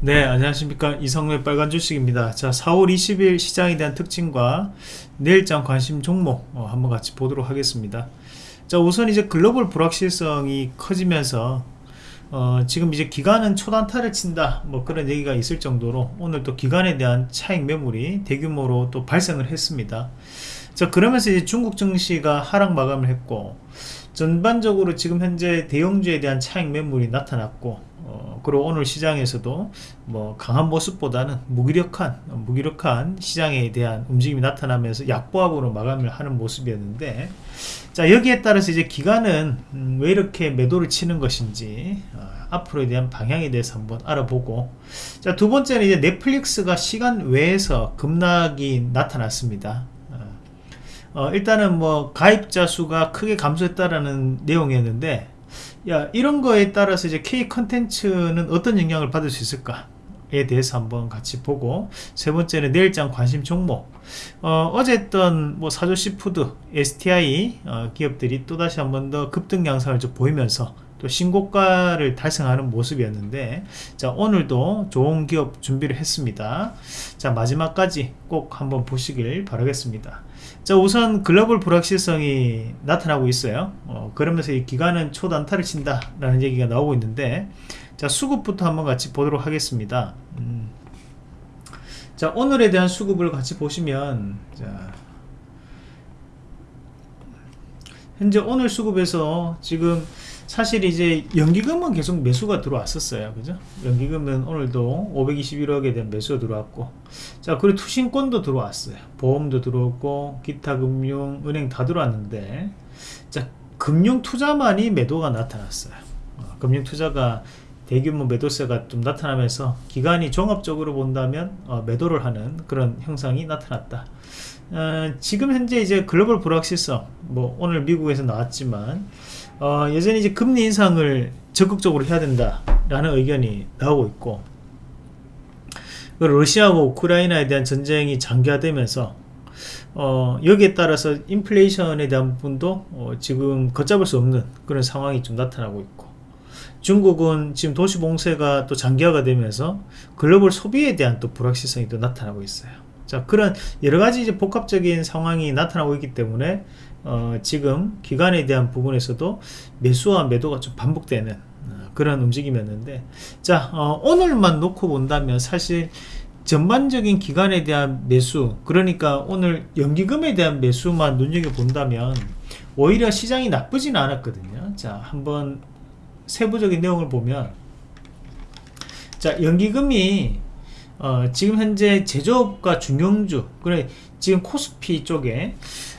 네 안녕하십니까. 이성의 빨간 주식입니다. 자 4월 20일 시장에 대한 특징과 내일장 관심 종목 어, 한번 같이 보도록 하겠습니다. 자 우선 이제 글로벌 불확실성이 커지면서 어, 지금 이제 기간은 초단타를 친다 뭐 그런 얘기가 있을 정도로 오늘 또 기간에 대한 차익 매물이 대규모로 또 발생을 했습니다. 자 그러면서 이제 중국 증시가 하락 마감을 했고 전반적으로 지금 현재 대형주에 대한 차익 매물이 나타났고 어, 그리고 오늘 시장에서도 뭐 강한 모습보다는 무기력한 무기력한 시장에 대한 움직임이 나타나면서 약보합으로 마감을 하는 모습이었는데 자 여기에 따라서 이제 기간은 음, 왜 이렇게 매도를 치는 것인지 어, 앞으로에 대한 방향에 대해서 한번 알아보고 자 두 번째는 이제 넷플릭스가 시간 외에서 급락이 나타났습니다. 어, 어 일단은 뭐 가입자 수가 크게 감소했다라는 내용이었는데 야 이런 거에 따라서 이제 K 컨텐츠는 어떤 영향을 받을 수 있을까 에 대해서 한번 같이 보고 세 번째는 내일장 관심 종목. 어, 제 했던 뭐 사조시푸드 STI 어, 기업들이 또다시 한번 더 급등 양상을 좀 보이면서 또 신고가를 달성하는 모습이었는데 자 오늘도 좋은 기업 준비를 했습니다. 자 마지막까지 꼭 한번 보시길 바라겠습니다. 자 우선 글로벌 불확실성이 나타나고 있어요. 어, 그러면서 이 기간은 초단타를 친다 라는 얘기가 나오고 있는데 자 수급부터 한번 같이 보도록 하겠습니다. 음. 자 오늘에 대한 수급을 같이 보시면 자 현재 오늘 수급에서 지금 사실 이제 연기금은 계속 매수가 들어왔었어요. 그죠? 연기금은 오늘도 521억에 대한 매수가 들어왔고. 자 그리고 투신권도 들어왔어요. 보험도 들어왔고 기타 금융 은행 다 들어왔는데. 자 금융 투자만이 매도가 나타났어요. 어, 금융 투자가 대규모 매도세가 좀 나타나면서 기간이 종합적으로 본다면 어, 매도를 하는 그런 형상이 나타났다. 어, 지금 현재 이제 글로벌 불확실성 뭐 오늘 미국에서 나왔지만 어, 여전히 이제 금리 인상을 적극적으로 해야 된다라는 의견이 나오고 있고 러시아와 우크라이나에 대한 전쟁이 장기화되면서 어, 여기에 따라서 인플레이션에 대한 부분도 어, 지금 걷잡을 수 없는 그런 상황이 좀 나타나고 있고 중국은 지금 도시 봉쇄가 또 장기화가 되면서 글로벌 소비에 대한 또 불확실성이 또 나타나고 있어요 자 그런 여러가지 이제 복합적인 상황이 나타나고 있기 때문에 어, 지금 기간에 대한 부분에서도 매수와 매도가 좀 반복되는 어, 그런 움직임이었는데 자 어, 오늘만 놓고 본다면 사실 전반적인 기간에 대한 매수 그러니까 오늘 연기금에 대한 매수만 눈여겨본다면 오히려 시장이 나쁘진 않았거든요. 자 한번 세부적인 내용을 보면 자 연기금이 어, 지금 현재 제조업과 중형주 그래 지금 코스피 쪽에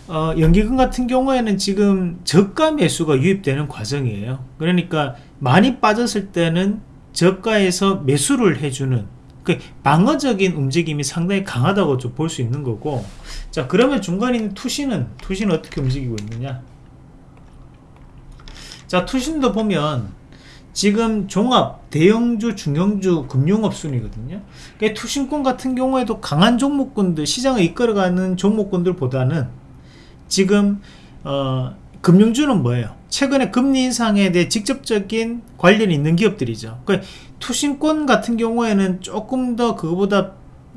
어, 연기금 같은 경우에는 지금 저가 매수가 유입되는 과정이에요. 그러니까 많이 빠졌을 때는 저가에서 매수를 해주는 그 방어적인 움직임이 상당히 강하다고 좀 볼 수 있는 거고. 자 그러면 중간에 있는 투신은 투신은 어떻게 움직이고 있느냐? 자 투신도 보면 지금 종합 대형주 중형주 금융업 순이거든요. 그러니까 투신권 같은 경우에도 강한 종목군들 시장을 이끌어가는 종목군들보다는 지금 어, 금융주는 뭐예요? 최근에 금리 인상에 대해 직접적인 관련이 있는 기업들이죠. 그러니까 투신권 같은 경우에는 조금 더 그거보다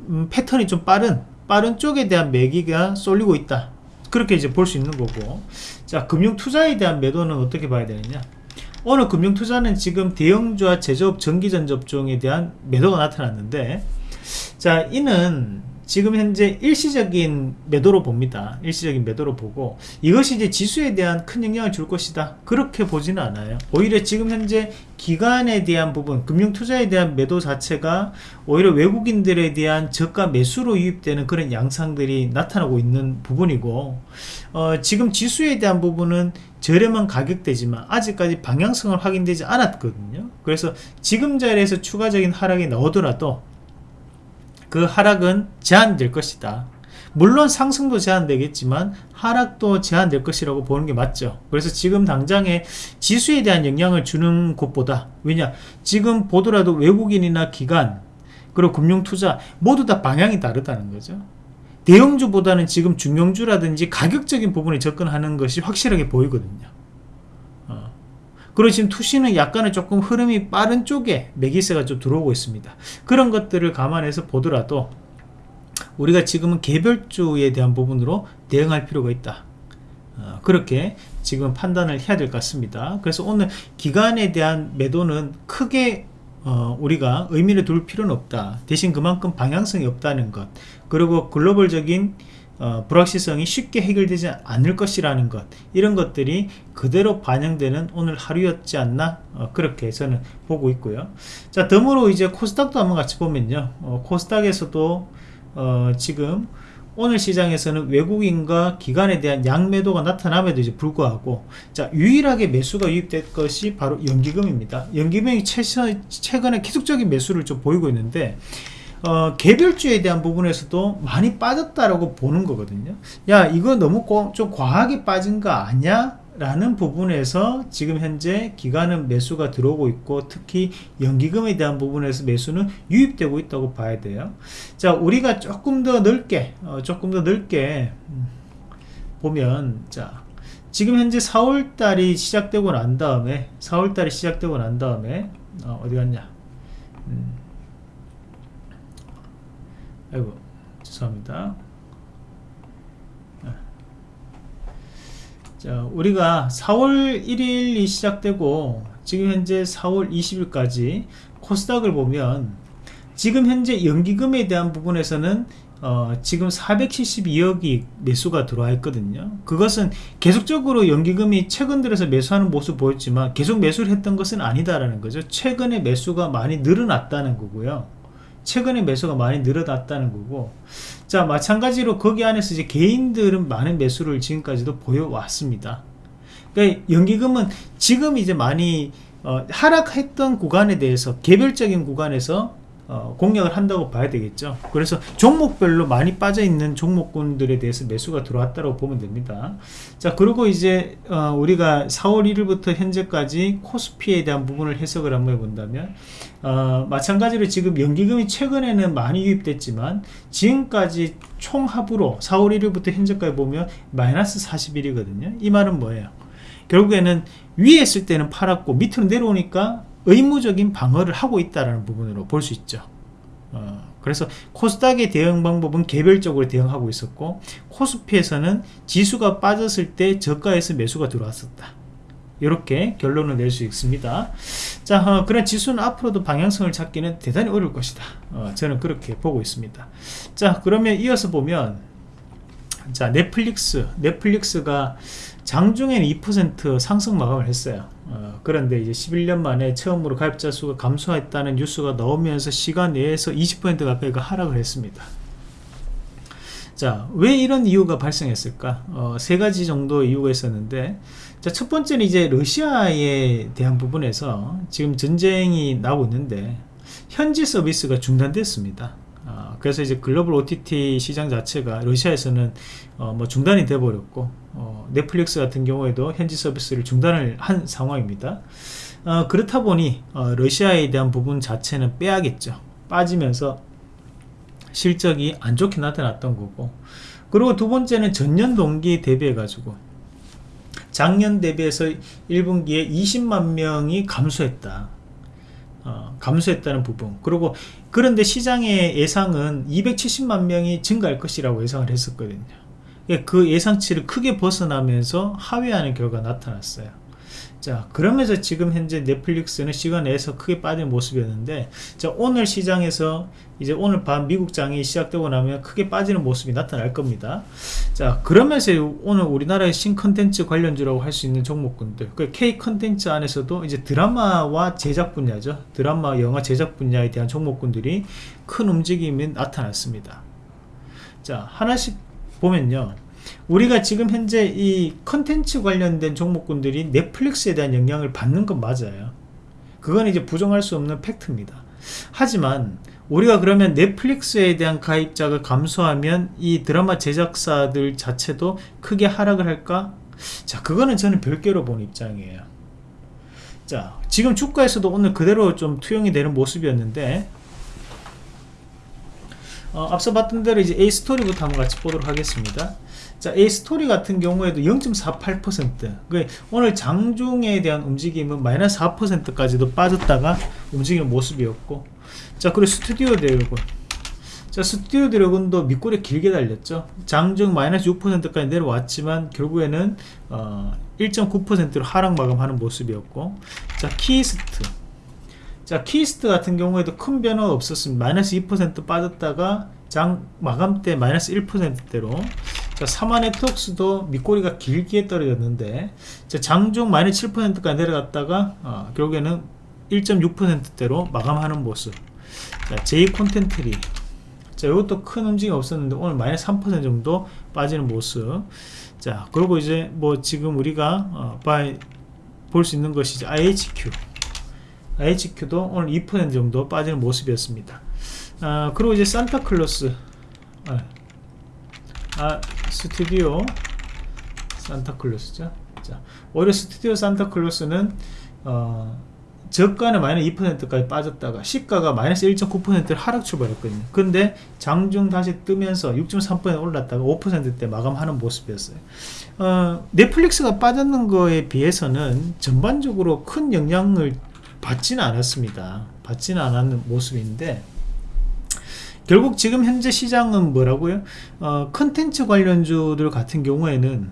음, 패턴이 좀 빠른 빠른 쪽에 대한 매기가 쏠리고 있다. 그렇게 이제 볼 수 있는 거고. 자 금융 투자에 대한 매도는 어떻게 봐야 되느냐 오늘 금융투자는 지금 대형주와 제조업 전기전 접종에 대한 매도가 나타났는데 자 이는 지금 현재 일시적인 매도로 봅니다. 일시적인 매도로 보고 이것이 이제 지수에 대한 큰 영향을 줄 것이다. 그렇게 보지는 않아요. 오히려 지금 현재 기간에 대한 부분 금융투자에 대한 매도 자체가 오히려 외국인들에 대한 저가 매수로 유입되는 그런 양상들이 나타나고 있는 부분이고 어, 지금 지수에 대한 부분은 저렴한 가격대지만 아직까지 방향성을 확인되지 않았거든요. 그래서 지금 자리에서 추가적인 하락이 나오더라도 그 하락은 제한될 것이다. 물론 상승도 제한되겠지만 하락도 제한될 것이라고 보는 게 맞죠. 그래서 지금 당장에 지수에 대한 영향을 주는 곳보다 왜냐 지금 보더라도 외국인이나 기관 그리고 금융투자 모두 다 방향이 다르다는 거죠 대형주보다는 지금 중형주라든지 가격적인 부분에 접근하는 것이 확실하게 보이거든요. 어. 그리고 지금 투시는 약간은 조금 흐름이 빠른 쪽에 매기세가 좀 들어오고 있습니다. 그런 것들을 감안해서 보더라도 우리가 지금은 개별주에 대한 부분으로 대응할 필요가 있다. 어, 그렇게 지금 판단을 해야 될 것 같습니다. 그래서 오늘 기간에 대한 매도는 크게 어, 우리가 의미를 둘 필요는 없다. 대신 그만큼 방향성이 없다는 것. 그리고 글로벌적인 어, 불확실성이 쉽게 해결되지 않을 것이라는 것. 이런 것들이 그대로 반영되는 오늘 하루였지 않나? 어, 그렇게 저는 보고 있고요. 자 덤으로 이제 코스닥도 한번 같이 보면요. 어, 코스닥에서도 어, 지금 오늘 시장에서는 외국인과 기관에 대한 양매도가 나타남에도 이제 불구하고 자 유일하게 매수가 유입될 것이 바로 연기금입니다 연기금이 최근에 계속적인 매수를 좀 보이고 있는데 어, 개별주에 대한 부분에서도 많이 빠졌다라고 보는 거거든요 야 이거 너무 고, 좀 과하게 빠진 거 아니야? 라는 부분에서 지금 현재 기간은 매수가 들어오고 있고 특히 연기금에 대한 부분에서 매수는 유입되고 있다고 봐야 돼요. 자 우리가 조금 더 넓게 어, 조금 더 넓게 음, 보면 자 지금 현재 4월달이 시작되고 난 다음에 4월달이 시작되고 난 다음에 어, 디 갔냐? 음. 아이고 죄송합니다 자 우리가 4월 1일이 시작되고 지금 현재 4월 20일까지 코스닥을 보면 지금 현재 연기금에 대한 부분에서는 어, 지금 472억이 매수가 들어와 있거든요. 그것은 계속적으로 연기금이 최근 들어서 매수하는 모습 보였지만 계속 매수를 했던 것은 아니다라는 거죠. 최근에 매수가 많이 늘어났다는 거고요. 최근에 매수가 많이 늘어났다는 거고 자 마찬가지로 거기 안에서 이제 개인들은 많은 매수를 지금까지도 보여왔습니다. 그러니까 연기금은 지금 이제 많이 어, 하락했던 구간에 대해서 개별적인 구간에서 어, 공략을 한다고 봐야 되겠죠. 그래서 종목별로 많이 빠져 있는 종목군들에 대해서 매수가 들어왔다고 보면 됩니다. 자 그리고 이제 어, 우리가 4월 1일부터 현재까지 코스피에 대한 부분을 해석을 한번 해본다면 어, 마찬가지로 지금 연기금이 최근에는 많이 유입됐지만 지금까지 총합으로 4월 1일부터 현재까지 보면 마이너스 41이거든요. 이 말은 뭐예요? 결국에는 위에 있을 때는 팔았고 밑으로 내려오니까 의무적인 방어를 하고 있다는 부분으로 볼 수 있죠. 어, 그래서 코스닥의 대응 방법은 개별적으로 대응하고 있었고 코스피에서는 지수가 빠졌을 때 저가에서 매수가 들어왔었다. 이렇게 결론을 낼 수 있습니다. 자 어, 그런 지수는 앞으로도 방향성을 찾기는 대단히 어려울 것이다. 어, 저는 그렇게 보고 있습니다. 자 그러면 이어서 보면 자 넷플릭스. 넷플릭스가 장중에는 2% 상승 마감을 했어요 어, 그런데 이제 11년 만에 처음으로 가입자 수가 감소했다는 뉴스가 나오면서 시간 내에서 20% 가까이가 하락을 했습니다 자, 왜 이런 이유가 발생했을까? 어, 세 가지 정도 이유가 있었는데, 자, 첫 번째는 이제 러시아에 대한 부분에서 지금 전쟁이 나오고 있는데, 현지 서비스가 중단됐습니다. 어, 그래서 이제 글로벌 OTT 시장 자체가 러시아에서는 어, 뭐 중단이 돼 버렸고 어, 넷플릭스 같은 경우에도 현지 서비스를 중단을 한 상황입니다. 어, 그렇다 보니 어, 러시아에 대한 부분 자체는 빼야겠죠. 빠지면서 실적이 안 좋게 나타났던 거고. 그리고 두 번째는 전년 동기 대비해 가지고 작년 대비해서 1분기에 20만 명이 감소했다. 어, 감소했다는 부분. 그리고 그런데 시장의 예상은 270만 명이 증가할 것이라고 예상을 했었거든요. 예, 그 예상치를 크게 벗어나면서 하회하는 결과가 나타났어요 자 그러면서 지금 현재 넷플릭스는 시간 내에서 크게 빠진 모습이었는데 자 오늘 시장에서 이제 오늘 밤 미국장이 시작되고 나면 크게 빠지는 모습이 나타날 겁니다. 자 그러면서 오늘 우리나라의 신컨텐츠 관련주라고 할 수 있는 종목군들 그 K 컨텐츠 안에서도 이제 드라마와 제작 분야죠. 드라마 영화 제작 분야에 대한 종목군들이 큰 움직임이 나타났습니다. 자 하나씩 보면요 우리가 지금 현재 이 컨텐츠 관련된 종목군들이 넷플릭스에 대한 영향을 받는 건 맞아요. 그건 이제 부정할 수 없는 팩트입니다. 하지만 우리가 그러면 넷플릭스에 대한 가입자가 감소하면 이 드라마 제작사들 자체도 크게 하락을 할까? 자 그거는 저는 별개로 본 입장이에요. 자 지금 주가에서도 오늘 그대로 좀 투영이 되는 모습이었는데 어, 앞서 봤던 대로 이제 에이스토리부터 한번 같이 보도록 하겠습니다 자, 에이스토리 같은 경우에도 0.48%. 그 오늘 장중에 대한 움직임은 마이너스 4%까지도 빠졌다가 움직이는 모습이었고. 자, 그리고 스튜디오 드래곤. 자, 스튜디오 드래곤도 밑꼬리 길게 달렸죠. 장중 마이너스 6%까지 내려왔지만 결국에는 어, 1.9%로 하락 마감하는 모습이었고. 자, 키이스트. 자, 키이스트 같은 경우에도 큰 변화가 없었습니다. 마이너스 2% 빠졌다가 장 마감 때 마이너스 1%대로 자, 삼화 네트웍스도 밑꼬리가 길게 떨어졌는데 자, 장중 마이너스 7%까지 내려갔다가 어, 결국에는 1.6%대로 마감하는 모습. 자, J 콘텐트리 자, 이것도 큰 움직임 없었는데 오늘 마이너스 3% 정도 빠지는 모습. 자, 그리고 이제 뭐 지금 우리가 어, 볼수 있는 것이 IHQ IHQ도 오늘 2% 정도 빠지는 모습이었습니다. 아, 그리고 이제 산타클로스. 아, 아 스튜디오 산타클로스죠? 자, 오히려 스튜디오 산타클로스는 어, 저가는 마이너스 2%까지 빠졌다가 시가가 마이너스 1.9%를 하락 출발했거든요. 근데 장중 다시 뜨면서 6.3% 올랐다가 5%대 마감하는 모습이었어요. 어, 넷플릭스가 빠졌는 거에 비해서는 전반적으로 큰 영향을 받지는 않았습니다. 받지는 않았는 모습인데 결국 지금 현재 시장은 뭐라고요? 어, 컨텐츠 관련주들 같은 경우에는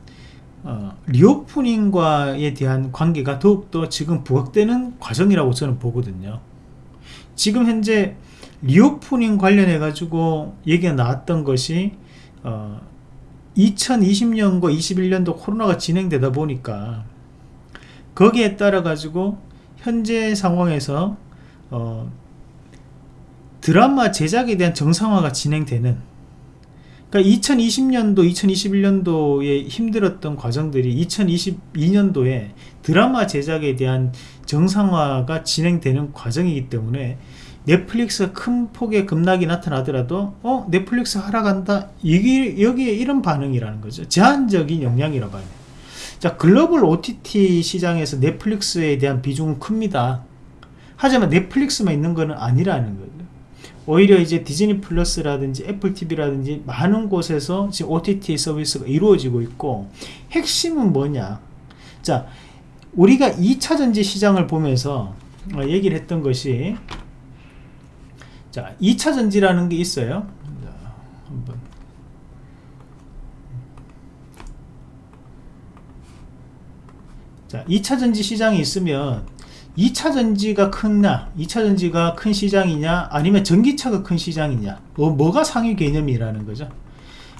어, reopening과에 대한 관계가 더욱더 지금 부각되는 과정이라고 저는 보거든요. 지금 현재 reopening 관련해 가지고 얘기가 나왔던 것이 어, 2020년과 21년도 코로나가 진행되다 보니까 거기에 따라 가지고 현재 상황에서 어, 드라마 제작에 대한 정상화가 진행되는 그러니까 2020년도 2021년도에 힘들었던 과정들이 2022년도에 드라마 제작에 대한 정상화가 진행되는 과정이기 때문에 넷플릭스가 큰 폭의 급락이 나타나더라도 어 넷플릭스 하락한다. 이게 여기에 이런 반응이라는 거죠. 제한적인 영향이라 봐요. 자 글로벌 OTT 시장에서 넷플릭스에 대한 비중은 큽니다. 하지만 넷플릭스만 있는 것은 아니라는 거예요 오히려 이제 디즈니 플러스라든지 애플 TV라든지 많은 곳에서 지금 OTT 서비스가 이루어지고 있고 핵심은 뭐냐? 자 우리가 2차 전지 시장을 보면서 어, 얘기를 했던 것이 자 2차 전지라는 게 있어요. 자, 한번. 자 2차 전지 시장이 있으면 2차 전지가 크냐 2차 전지가 큰 시장이냐 아니면 전기차가 큰 시장이냐 뭐, 뭐가 상위 개념이라는 거죠?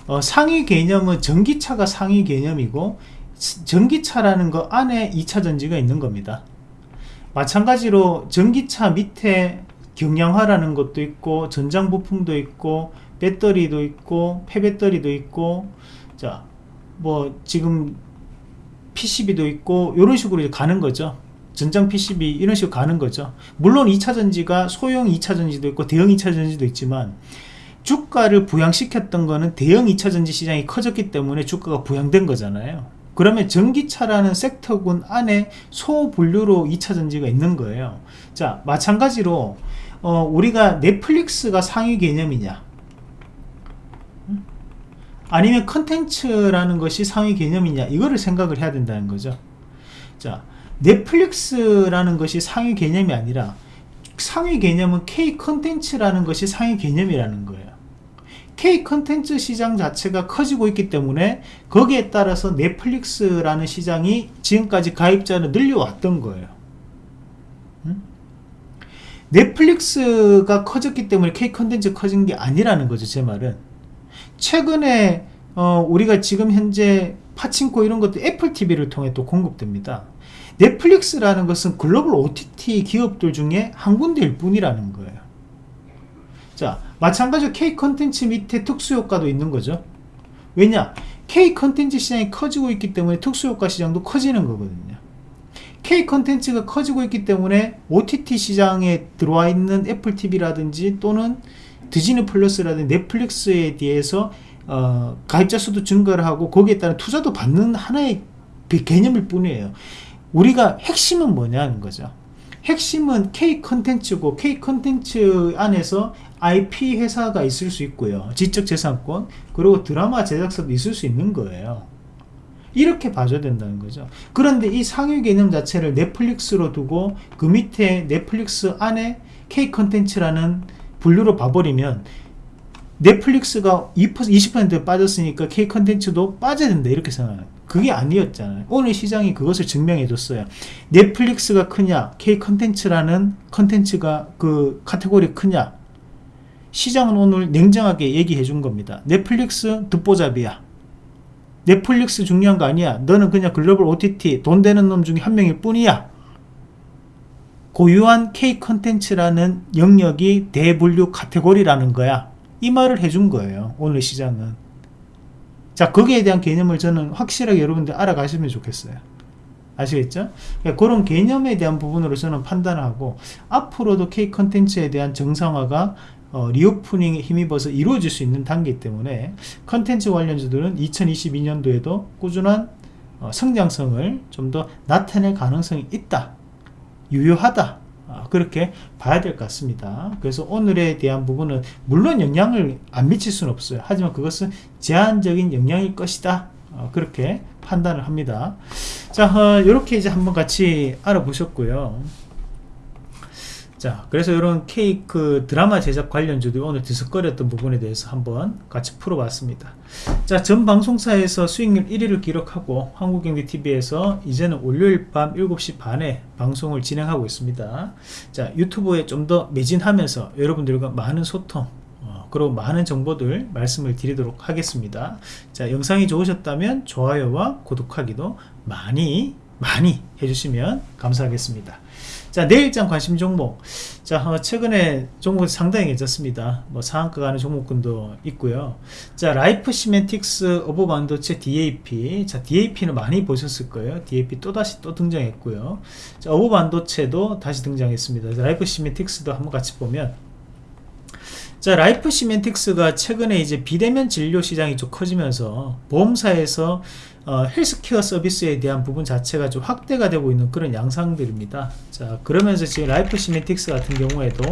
어, 상위 개념은 전기차가 상위 개념이고 전기차라는 거 안에 2차 전지가 있는 겁니다. 마찬가지로 전기차 밑에 경량화라는 것도 있고 전장 부품도 있고 배터리도 있고 폐배터리도 있고 자 뭐 지금 PCB도 있고 이런 식으로 가는 거죠 전장 PCB 이런 식으로 가는 거죠. 물론 2차전지가 소형 2차전지도 있고 대형 2차전지도 있지만 주가를 부양시켰던 거는 대형 2차전지 시장이 커졌기 때문에 주가가 부양된 거잖아요. 그러면 전기차라는 섹터군 안에 소분류로 2차전지가 있는 거예요. 자 마찬가지로 어, 우리가 넷플릭스가 상위 개념이냐? 아니면 컨텐츠라는 것이 상위 개념이냐? 이거를 생각을 해야 된다는 거죠. 자 넷플릭스라는 것이 상위 개념이 아니라 상위 개념은 K 컨텐츠라는 것이 상위 개념이라는 거예요. K 컨텐츠 시장 자체가 커지고 있기 때문에 거기에 따라서 넷플릭스라는 시장이 지금까지 가입자를 늘려왔던 거예요. 음? 넷플릭스가 커졌기 때문에 K 컨텐츠 커진 게 아니라는 거죠 제 말은. 최근에 어, 우리가 지금 현재 파친코 이런 것도 애플 TV를 통해 또 공급됩니다 넷플릭스라는 것은 글로벌 OTT 기업들 중에 한 군데일 뿐이라는 거예요. 자 마찬가지로 K 컨텐츠 밑에 특수효과도 있는 거죠. 왜냐? K 컨텐츠 시장이 커지고 있기 때문에 특수효과 시장도 커지는 거거든요. K 컨텐츠가 커지고 있기 때문에 OTT 시장에 들어와 있는 애플 TV라든지 또는 디즈니 플러스라든지 넷플릭스에 대해서 어, 가입자 수도 증가를 하고 거기에 따른 투자도 받는 하나의 개념일 뿐이에요 우리가 핵심은 뭐냐는 거죠 핵심은 K 컨텐츠고 K 컨텐츠 안에서 IP 회사가 있을 수 있고요. 지적재산권 그리고 드라마 제작사도 있을 수 있는 거예요. 이렇게 봐줘야 된다는 거죠. 그런데 이 상위 개념 자체를 넷플릭스로 두고 그 밑에 넷플릭스 안에 K 컨텐츠라는 분류로 봐버리면 넷플릭스가 2% 20% 빠졌으니까 K 컨텐츠도 빠져야 된다 이렇게 생각해요. 그게 아니었잖아요. 오늘 시장이 그것을 증명해 줬어요. 넷플릭스가 크냐, K 컨텐츠라는 컨텐츠가 그 카테고리 크냐. 시장은 오늘 냉정하게 얘기해 준 겁니다. 넷플릭스 듣보잡이야. 넷플릭스 중요한 거 아니야. 너는 그냥 글로벌 OTT 돈 되는 놈 중에 한 명일 뿐이야. 고유한 K 컨텐츠라는 영역이 대분류 카테고리라는 거야. 이 말을 해준 거예요. 오늘 시장은. 자, 거기에 대한 개념을 저는 확실하게 여러분들 알아가시면 좋겠어요. 아시겠죠? 그러니까 그런 개념에 대한 부분으로 저는 판단을 하고 앞으로도 K 컨텐츠에 대한 정상화가 어, 리오프닝에 힘입어서 이루어질 수 있는 단계 때문에 컨텐츠 관련주들은 2022년도에도 꾸준한 어, 성장성을 좀 더 나타낼 가능성이 있다. 유효하다. 아, 그렇게 봐야 될 것 같습니다. 그래서 오늘에 대한 부분은 물론 영향을 안 미칠 수는 없어요. 하지만 그것은 제한적인 영향일 것이다. 어, 그렇게 판단을 합니다. 자, 어, 이렇게 이제 한번 같이 알아보셨고요. 자, 그래서 이런 케이크 드라마 제작 관련주도 오늘 들썩거렸던 부분에 대해서 한번 같이 풀어봤습니다. 자, 전 방송사에서 수익률 1위를 기록하고 한국경제TV에서 이제는 월요일 밤 7시 반에 방송을 진행하고 있습니다. 자, 유튜브에 좀 더 매진하면서 여러분들과 많은 소통, 어, 그리고 많은 정보들 말씀을 드리도록 하겠습니다. 자, 영상이 좋으셨다면 좋아요와 구독하기도 많이 많이 해주시면 감사하겠습니다. 자 내일장 관심 종목. 자 어, 최근에 종목이 상당히 괜찮습니다. 뭐 상한가 가는 종목군도 있고요. 자 라이프 시멘틱스 어보브 반도체 DAP 자 DAP는 많이 보셨을 거예요. DAP 또 다시 또 등장했고요. 자 어보브 반도체도 다시 등장했습니다. 라이프 시멘틱스도 한번 같이 보면. 자 라이프 시멘틱스가 최근에 이제 비대면 진료 시장이 좀 커지면서 보험사에서 어, 헬스케어 서비스에 대한 부분 자체가 좀 확대가 되고 있는 그런 양상들입니다. 자, 그러면서 지금 라이프 시멘틱스 같은 경우에도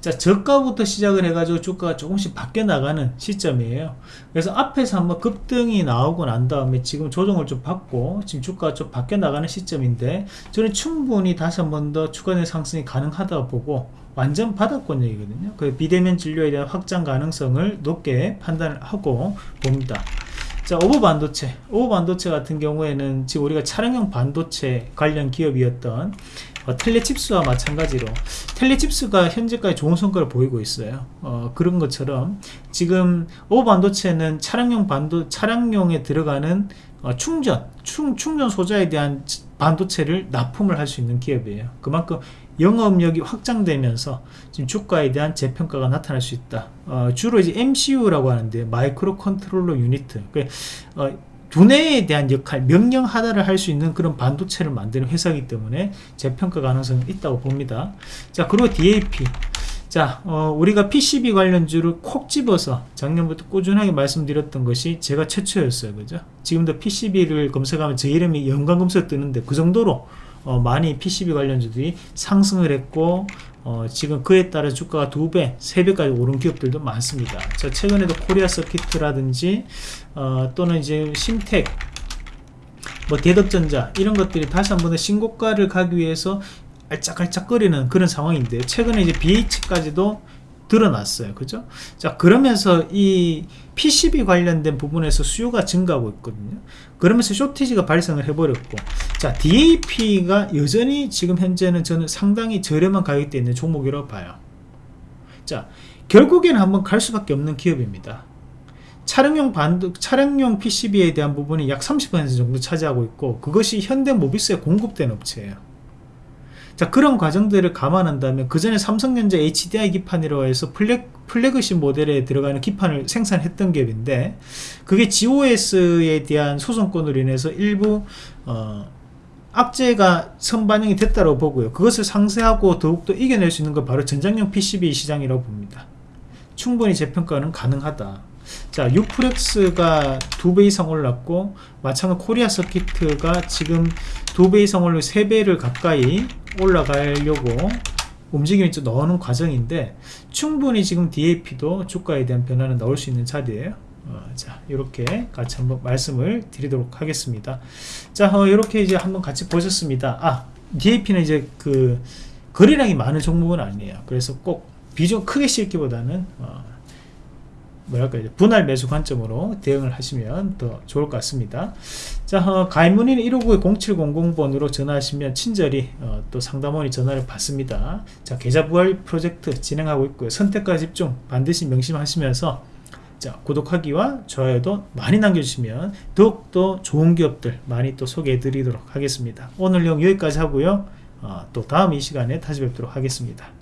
자, 저가부터 시작을 해가지고 주가가 조금씩 바뀌어 나가는 시점이에요. 그래서 앞에서 한번 급등이 나오고 난 다음에 지금 조정을 좀 받고 지금 주가가 좀 바뀌어 나가는 시점인데 저는 충분히 다시 한번 더내 상승이 가능하다고 보고 완전 바닥권역이거든요. 그 비대면 진료에 대한 확장 가능성을 높게 판단을 하고 봅니다. 자, 오버 반도체. 오버 반도체 같은 경우에는 지금 우리가 차량용 반도체 관련 기업이었던 어, 텔레칩스와 마찬가지로 텔레칩스가 현재까지 좋은 성과를 보이고 있어요. 어, 그런 것처럼 지금 오버 반도체는 차량용 반도 차량용에 들어가는 어, 충전, 충, 충전 소자에 대한 반도체를 납품을 할 수 있는 기업이에요. 그만큼 영업력이 확장되면서 지금 주가에 대한 재평가가 나타날 수 있다. 어, 주로 이제 MCU라고 하는데 micro controller unit. 그, 어, 두뇌에 대한 역할, 명령 하나를 할 수 있는 그런 반도체를 만드는 회사이기 때문에 재평가 가능성이 있다고 봅니다. 자, 그리고 DAP. 자, 어, 우리가 PCB 관련주를 콕 집어서 작년부터 꾸준하게 말씀드렸던 것이 제가 최초였어요. 그죠? 지금도 PCB를 검색하면 제 이름이 연관 검색 뜨는데 그 정도로 어, 많이 PCB 관련주들이 상승을 했고 어, 지금 그에 따라 주가가 두배세배까지 오른 기업들도 많습니다. 자, 최근에도 코리아 서키트라든지 어, 또는 이제 심텍 뭐 대덕전자 이런 것들이 다시 한번 신고가를 가기 위해서 알짝알짝거리는 그런 상황인데 최근에 이제 BH까지도 드러났어요. 그죠? 자, 그러면서 이 PCB 관련된 부분에서 수요가 증가하고 있거든요. 그러면서 쇼티지가 발생을 해버렸고, 자, DAP가 여전히 지금 현재는 저는 상당히 저렴한 가격대에 있는 종목이라고 봐요. 자, 결국에는 한번 갈 수밖에 없는 기업입니다. 차량용 반도, 차량용 PCB에 대한 부분이 약 30% 정도 차지하고 있고, 그것이 현대모비스에 공급된 업체예요. 자 그런 과정들을 감안한다면 그 전에 삼성전자 HDI 기판이라고 해서 플렉, 플래그십 모델에 들어가는 기판을 생산했던 기업인데 그게 GOS에 대한 소송권으로 인해서 일부 어, 악재가 선반영이 됐다고 보고요. 그것을 상쇄하고 더욱더 이겨낼 수 있는 건 바로 전장용 PCB 시장이라고 봅니다. 충분히 재평가는 가능하다 자, 유프렉스가 두 배 이상 올랐고 마찬가지 코리아 서키트가 지금 두 배 이상 올라 세 배를 가까이 올라가려고 움직임이 좀 나오는 과정인데 충분히 지금 DAP도 주가에 대한 변화는 나올 수 있는 자리예요. 어, 자 이렇게 같이 한번 말씀을 드리도록 하겠습니다. 자 어, 이렇게 이제 한번 같이 보셨습니다. 아 DAP는 이제 그 거래량이 많은 종목은 아니에요. 그래서 꼭 비중 크게 싣기보다는 어, 뭐랄까 분할 매수 관점으로 대응을 하시면 더 좋을 것 같습니다. 자, 어, 가입 문의는 159-0700번으로 전화하시면 친절히 어, 또 상담원이 전화를 받습니다. 자, 계좌 부활 프로젝트 진행하고 있고요. 선택과 집중 반드시 명심하시면서 자, 구독하기와 좋아요도 많이 남겨주시면 더욱더 좋은 기업들 많이 또 소개해 드리도록 하겠습니다. 오늘 영 여기까지 하고요. 어, 또 다음 이 시간에 다시 뵙도록 하겠습니다.